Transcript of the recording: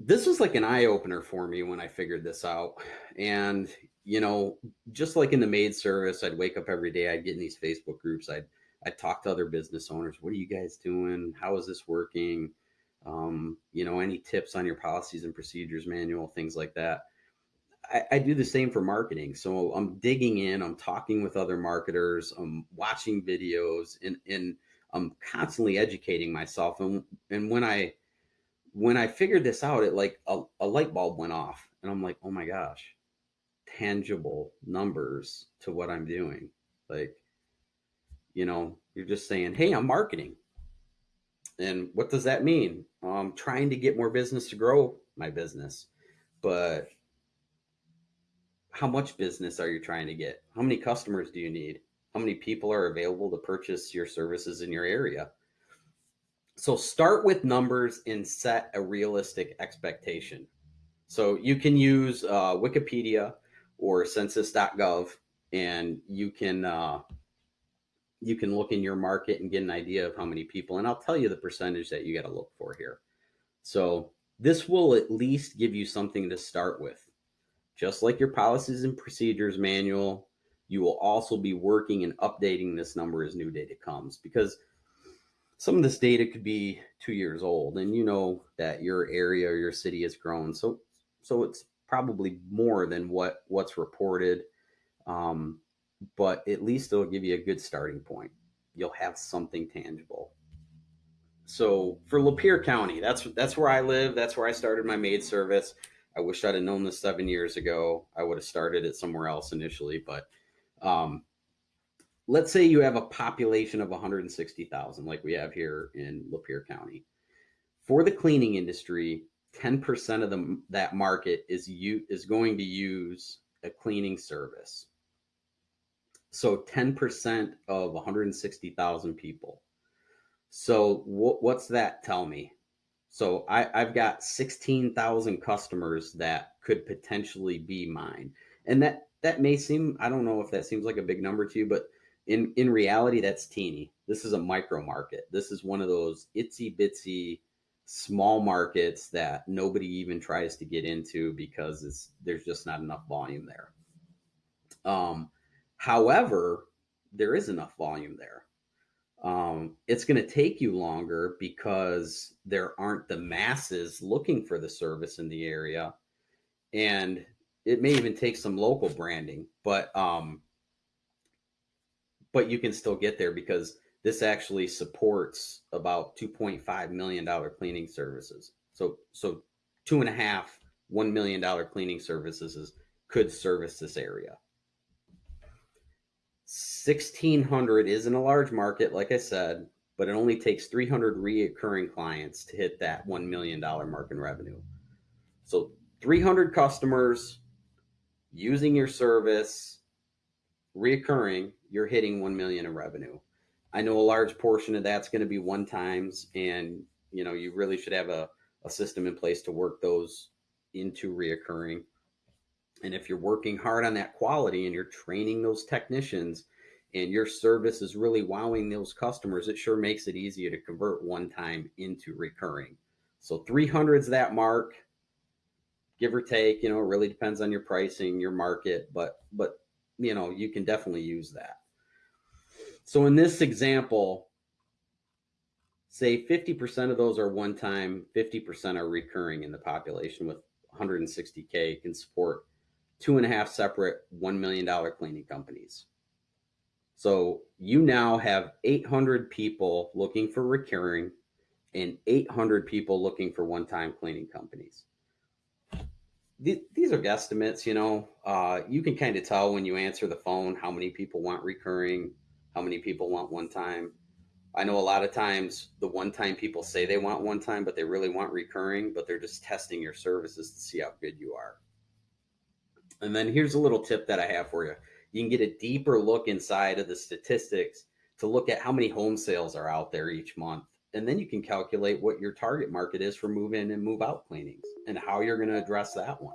this was like an eye opener for me when I figured this out. And, you know, just like in the maid service, I'd wake up every day, I'd get in these Facebook groups, I'd, I'd talk to other business owners. What are you guys doing? How is this working? Um, you know, any tips on your policies and procedures manual, things like that. I, I do the same for marketing. So I'm digging in, I'm talking with other marketers, I'm watching videos and, and I'm constantly educating myself. And, and when I, when I figured this out, it like a, a light bulb went off and I'm like, oh my gosh, tangible numbers to what I'm doing. Like, you know, you're just saying, hey, I'm marketing. And what does that mean? I'm trying to get more business to grow my business. But how much business are you trying to get? How many customers do you need? How many people are available to purchase your services in your area? So start with numbers and set a realistic expectation. So you can use uh, Wikipedia or census.gov and you can uh, you can look in your market and get an idea of how many people and I'll tell you the percentage that you got to look for here. So this will at least give you something to start with. Just like your policies and procedures manual, you will also be working and updating this number as new data comes because some of this data could be two years old and you know that your area or your city has grown. So, so it's probably more than what what's reported. Um, but at least it'll give you a good starting point. You'll have something tangible. So for Lapeer County, that's that's where I live. That's where I started my maid service. I wish I'd have known this seven years ago. I would have started it somewhere else initially, but um, let's say you have a population of 160,000, like we have here in Lapeer County. For the cleaning industry, 10% of the, that market is you is going to use a cleaning service. So 10% of 160,000 people. So what's that tell me? So I, I've got 16,000 customers that could potentially be mine. And that, that may seem, I don't know if that seems like a big number to you, but in, in reality, that's teeny. This is a micro market. This is one of those itsy bitsy small markets that nobody even tries to get into because it's, there's just not enough volume there. Um, however, there is enough volume there um, it's going to take you longer because there aren't the masses looking for the service in the area and it may even take some local branding but um, but you can still get there because this actually supports about 2.5 million dollar cleaning services so so two and a half one million dollar cleaning services could service this area 1600 isn't a large market, like I said, but it only takes 300 reoccurring clients to hit that $1 million mark in revenue. So 300 customers using your service, reoccurring, you're hitting 1 million in revenue. I know a large portion of that's going to be one times and you know, you really should have a, a system in place to work those into reoccurring. And if you're working hard on that quality and you're training those technicians and your service is really wowing those customers, it sure makes it easier to convert one time into recurring. So 300 is that mark, give or take, you know, it really depends on your pricing, your market, but, but, you know, you can definitely use that. So in this example, say 50% of those are one time, 50% are recurring in the population with 160K can support two and a half separate $1 million cleaning companies. So you now have 800 people looking for recurring and 800 people looking for one-time cleaning companies. These are guesstimates, you know, uh, you can kind of tell when you answer the phone how many people want recurring, how many people want one time. I know a lot of times the one time people say they want one time, but they really want recurring, but they're just testing your services to see how good you are. And then here's a little tip that I have for you. You can get a deeper look inside of the statistics to look at how many home sales are out there each month. And then you can calculate what your target market is for move in and move out cleanings and how you're going to address that one.